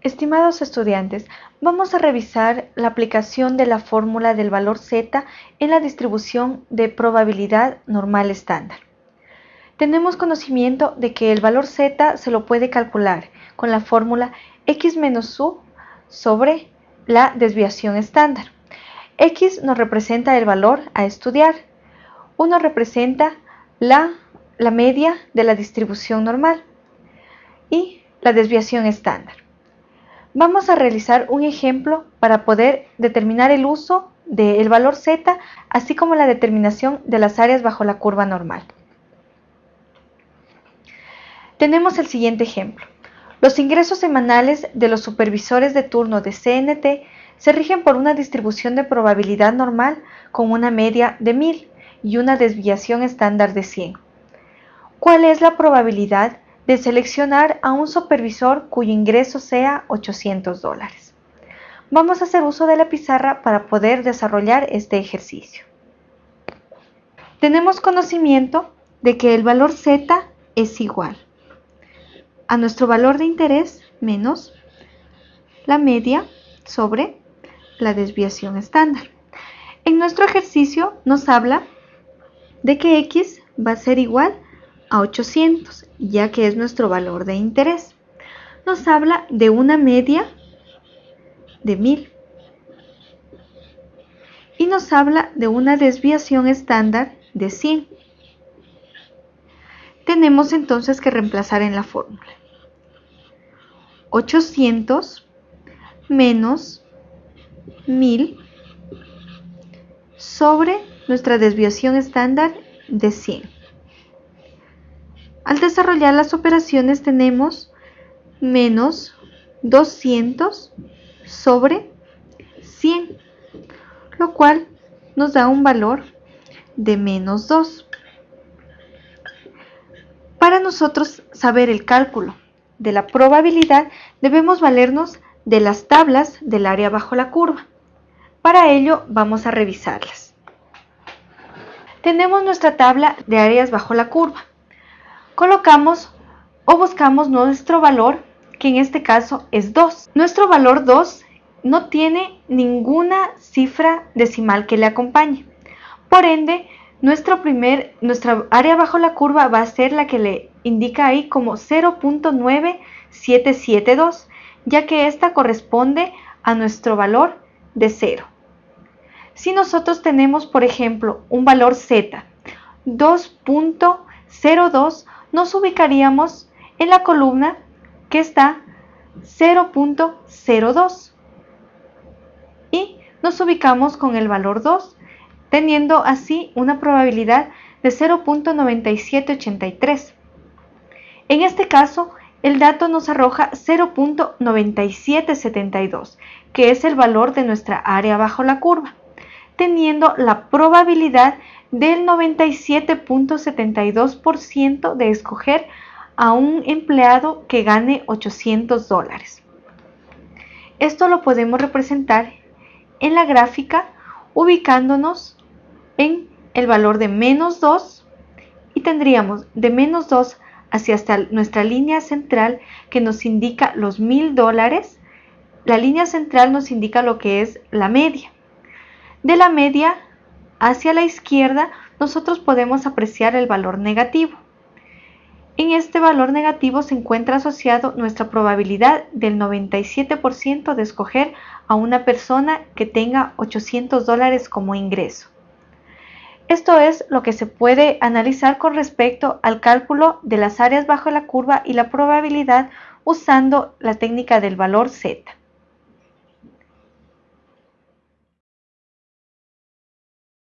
Estimados estudiantes, vamos a revisar la aplicación de la fórmula del valor z en la distribución de probabilidad normal estándar. Tenemos conocimiento de que el valor z se lo puede calcular con la fórmula x menos u sobre la desviación estándar. x nos representa el valor a estudiar, u nos representa la, la media de la distribución normal y la desviación estándar. Vamos a realizar un ejemplo para poder determinar el uso del valor z, así como la determinación de las áreas bajo la curva normal. Tenemos el siguiente ejemplo. Los ingresos semanales de los supervisores de turno de CNT se rigen por una distribución de probabilidad normal con una media de 1000 y una desviación estándar de 100. ¿Cuál es la probabilidad de seleccionar a un supervisor cuyo ingreso sea 800 dólares. Vamos a hacer uso de la pizarra para poder desarrollar este ejercicio. Tenemos conocimiento de que el valor z es igual a nuestro valor de interés menos la media sobre la desviación estándar. En nuestro ejercicio nos habla de que x va a ser igual a 800, ya que es nuestro valor de interés. Nos habla de una media de 1000 y nos habla de una desviación estándar de 100. Tenemos entonces que reemplazar en la fórmula. 800 menos 1000 sobre nuestra desviación estándar de 100. Al desarrollar las operaciones tenemos menos 200 sobre 100, lo cual nos da un valor de menos 2. Para nosotros saber el cálculo de la probabilidad debemos valernos de las tablas del área bajo la curva. Para ello vamos a revisarlas. Tenemos nuestra tabla de áreas bajo la curva colocamos o buscamos nuestro valor, que en este caso es 2. Nuestro valor 2 no tiene ninguna cifra decimal que le acompañe. Por ende, nuestro primer, nuestra área bajo la curva va a ser la que le indica ahí como 0.9772, ya que esta corresponde a nuestro valor de 0. Si nosotros tenemos, por ejemplo, un valor z, 2.02, nos ubicaríamos en la columna que está 0.02 y nos ubicamos con el valor 2, teniendo así una probabilidad de 0.9783. En este caso, el dato nos arroja 0.9772, que es el valor de nuestra área bajo la curva, teniendo la probabilidad del 97.72% de escoger a un empleado que gane 800 dólares. Esto lo podemos representar en la gráfica ubicándonos en el valor de menos 2 y tendríamos de menos 2 hacia hasta nuestra línea central que nos indica los mil dólares. La línea central nos indica lo que es la media. De la media hacia la izquierda nosotros podemos apreciar el valor negativo. En este valor negativo se encuentra asociado nuestra probabilidad del 97% de escoger a una persona que tenga 800 dólares como ingreso. Esto es lo que se puede analizar con respecto al cálculo de las áreas bajo la curva y la probabilidad usando la técnica del valor Z.